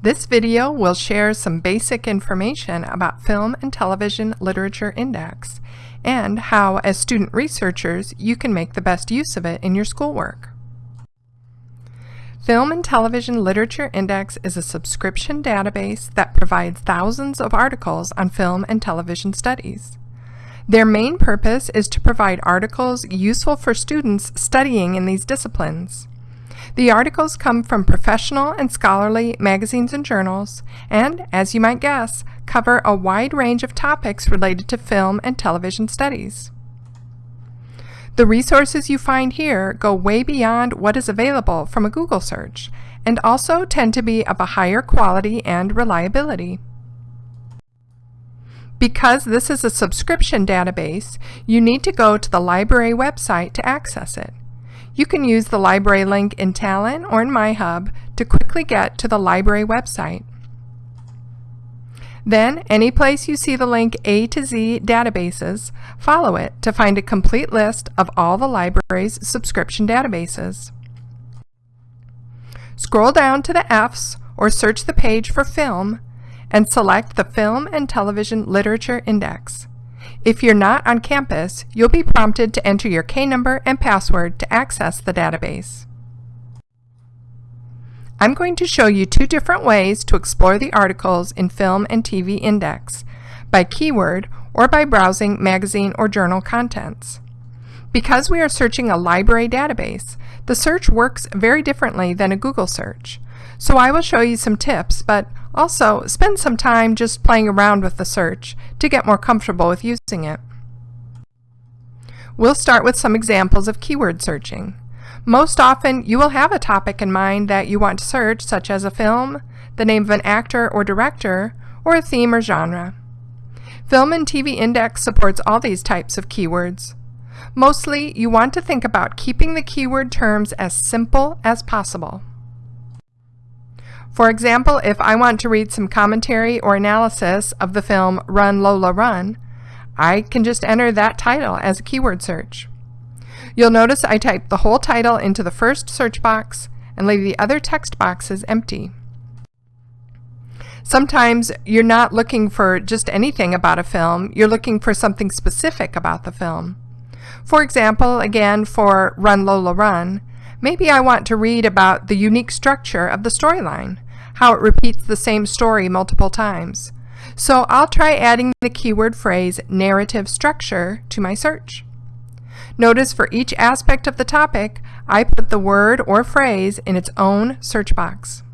This video will share some basic information about Film and Television Literature Index and how, as student researchers, you can make the best use of it in your schoolwork. Film and Television Literature Index is a subscription database that provides thousands of articles on film and television studies. Their main purpose is to provide articles useful for students studying in these disciplines. The articles come from professional and scholarly magazines and journals, and, as you might guess, cover a wide range of topics related to film and television studies. The resources you find here go way beyond what is available from a Google search, and also tend to be of a higher quality and reliability. Because this is a subscription database, you need to go to the library website to access it. You can use the library link in Talon or in MyHub to quickly get to the library website. Then, any place you see the link A to Z databases, follow it to find a complete list of all the library's subscription databases. Scroll down to the F's or search the page for film and select the Film and Television Literature Index. If you're not on campus, you'll be prompted to enter your K number and password to access the database. I'm going to show you two different ways to explore the articles in Film and TV Index, by keyword or by browsing magazine or journal contents. Because we are searching a library database, the search works very differently than a Google search. So I will show you some tips, but also spend some time just playing around with the search to get more comfortable with using it. We'll start with some examples of keyword searching. Most often, you will have a topic in mind that you want to search, such as a film, the name of an actor or director, or a theme or genre. Film and TV Index supports all these types of keywords. Mostly, you want to think about keeping the keyword terms as simple as possible. For example, if I want to read some commentary or analysis of the film Run Lola Run, I can just enter that title as a keyword search. You'll notice I type the whole title into the first search box and leave the other text boxes empty. Sometimes you're not looking for just anything about a film, you're looking for something specific about the film. For example, again for Run Lola Run, maybe I want to read about the unique structure of the storyline how it repeats the same story multiple times. So I'll try adding the keyword phrase narrative structure to my search. Notice for each aspect of the topic, I put the word or phrase in its own search box.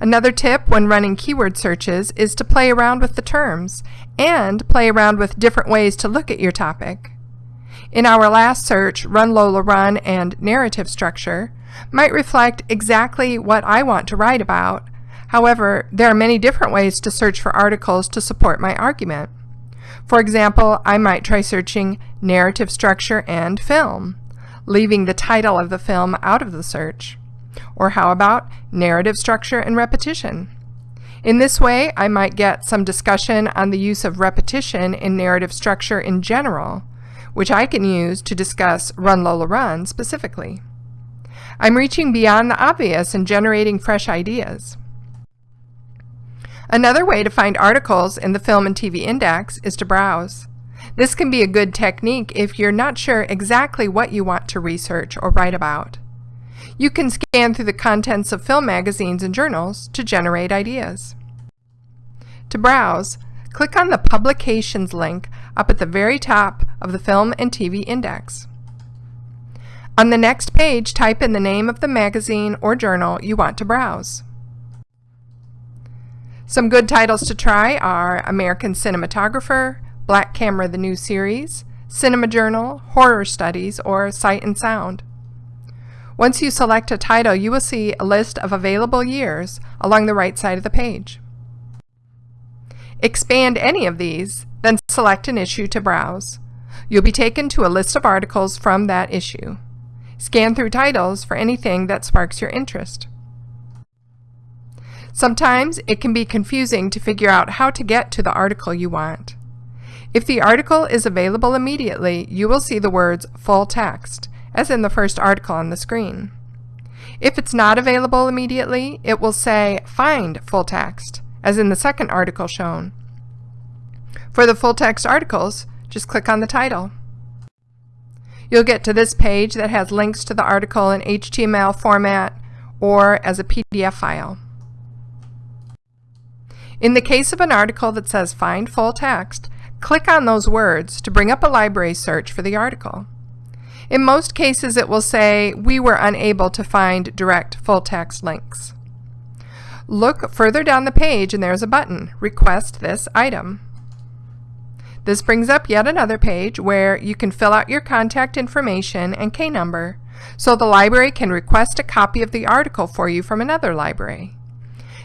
Another tip when running keyword searches is to play around with the terms and play around with different ways to look at your topic. In our last search, Run Lola Run and Narrative Structure, might reflect exactly what I want to write about. However, there are many different ways to search for articles to support my argument. For example, I might try searching narrative structure and film, leaving the title of the film out of the search. Or how about narrative structure and repetition? In this way, I might get some discussion on the use of repetition in narrative structure in general, which I can use to discuss Run Lola Run specifically. I'm reaching beyond the obvious and generating fresh ideas. Another way to find articles in the Film and TV Index is to browse. This can be a good technique if you're not sure exactly what you want to research or write about. You can scan through the contents of film magazines and journals to generate ideas. To browse, click on the Publications link up at the very top of the Film and TV Index. On the next page, type in the name of the magazine or journal you want to browse. Some good titles to try are American Cinematographer, Black Camera the New Series, Cinema Journal, Horror Studies, or Sight and Sound. Once you select a title, you will see a list of available years along the right side of the page. Expand any of these, then select an issue to browse. You'll be taken to a list of articles from that issue. Scan through titles for anything that sparks your interest. Sometimes it can be confusing to figure out how to get to the article you want. If the article is available immediately, you will see the words full text, as in the first article on the screen. If it's not available immediately, it will say Find Full Text, as in the second article shown. For the full text articles, just click on the title. You'll get to this page that has links to the article in HTML format or as a PDF file. In the case of an article that says Find Full Text, click on those words to bring up a library search for the article. In most cases, it will say, we were unable to find direct full text links. Look further down the page and there's a button, Request this item. This brings up yet another page where you can fill out your contact information and K number so the library can request a copy of the article for you from another library.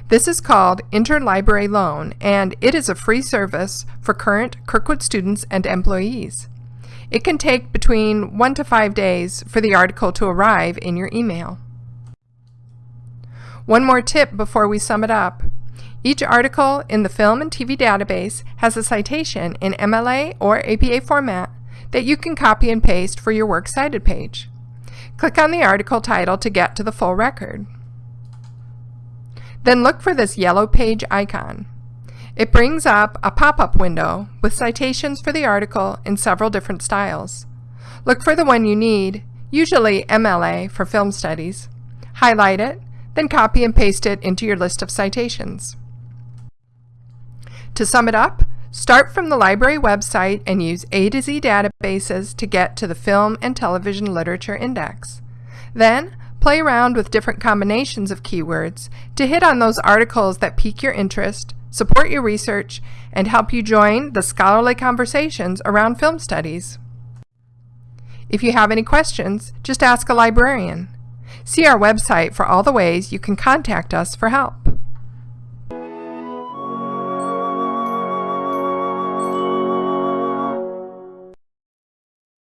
This is called Interlibrary Loan and it is a free service for current Kirkwood students and employees. It can take between one to five days for the article to arrive in your email. One more tip before we sum it up. Each article in the Film and TV database has a citation in MLA or APA format that you can copy and paste for your Works Cited page. Click on the article title to get to the full record. Then look for this yellow page icon. It brings up a pop-up window with citations for the article in several different styles. Look for the one you need, usually MLA for film studies. Highlight it, then copy and paste it into your list of citations. To sum it up, start from the library website and use A to Z databases to get to the Film and Television Literature Index. Then, play around with different combinations of keywords to hit on those articles that pique your interest support your research, and help you join the scholarly conversations around film studies. If you have any questions, just ask a librarian. See our website for all the ways you can contact us for help.